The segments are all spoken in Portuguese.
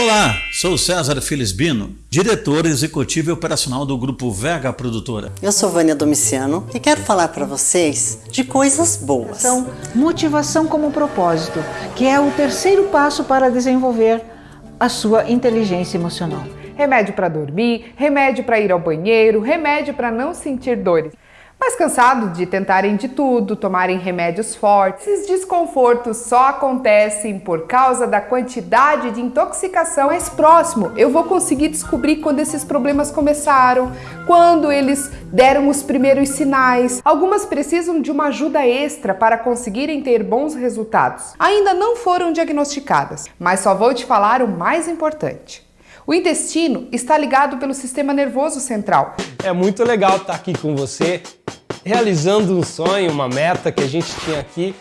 Olá, sou César Felisbino, diretor executivo e operacional do Grupo Vega Produtora. Eu sou Vânia Domiciano e quero falar para vocês de coisas boas. São motivação como propósito, que é o terceiro passo para desenvolver a sua inteligência emocional. Remédio para dormir, remédio para ir ao banheiro, remédio para não sentir dores. Mas cansado de tentarem de tudo, tomarem remédios fortes, esses desconfortos só acontecem por causa da quantidade de intoxicação mais próximo. Eu vou conseguir descobrir quando esses problemas começaram, quando eles deram os primeiros sinais. Algumas precisam de uma ajuda extra para conseguirem ter bons resultados. Ainda não foram diagnosticadas, mas só vou te falar o mais importante. O intestino está ligado pelo sistema nervoso central. É muito legal estar aqui com você, realizando um sonho, uma meta que a gente tinha aqui.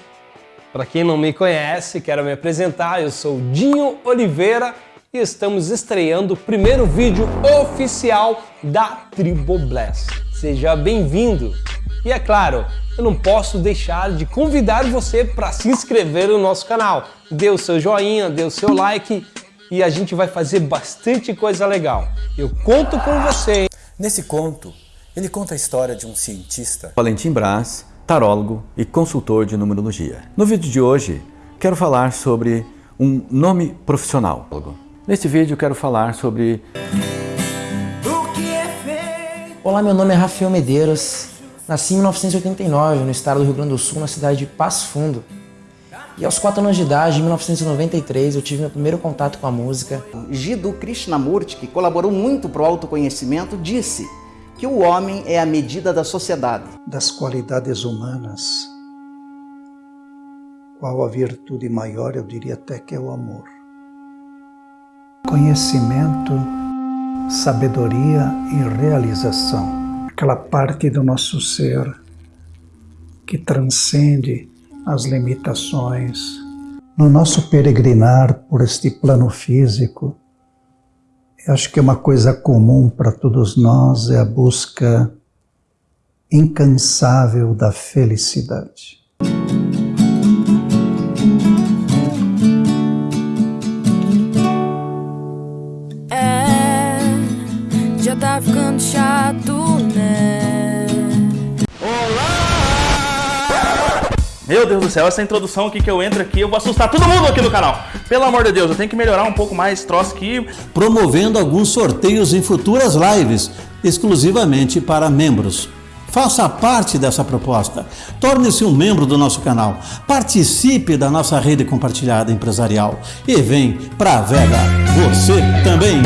Para quem não me conhece, quero me apresentar, eu sou Dinho Oliveira e estamos estreando o primeiro vídeo oficial da Triboblast. Seja bem-vindo! E é claro, eu não posso deixar de convidar você para se inscrever no nosso canal. Dê o seu joinha, dê o seu like e a gente vai fazer bastante coisa legal. Eu conto com você. Nesse conto, ele conta a história de um cientista, Valentim Brás, tarólogo e consultor de numerologia. No vídeo de hoje, quero falar sobre um nome profissional. Neste vídeo, quero falar sobre... Olá, meu nome é Rafael Medeiros. Nasci em 1989, no estado do Rio Grande do Sul, na cidade de Passo Fundo. E aos 4 anos de idade, em 1993, eu tive meu primeiro contato com a música. Jiddu Krishnamurti, que colaborou muito para o autoconhecimento, disse que o homem é a medida da sociedade. Das qualidades humanas, qual a virtude maior, eu diria até que é o amor. Conhecimento, sabedoria e realização. Aquela parte do nosso ser que transcende as limitações. No nosso peregrinar por este plano físico, eu acho que uma coisa comum para todos nós é a busca incansável da felicidade. É, já tá ficando chato, né? Meu Deus do céu, essa introdução aqui que eu entro aqui, eu vou assustar todo mundo aqui no canal. Pelo amor de Deus, eu tenho que melhorar um pouco mais esse troço aqui. Promovendo alguns sorteios em futuras lives, exclusivamente para membros. Faça parte dessa proposta. Torne-se um membro do nosso canal. Participe da nossa rede compartilhada empresarial. E vem pra Vega, você também.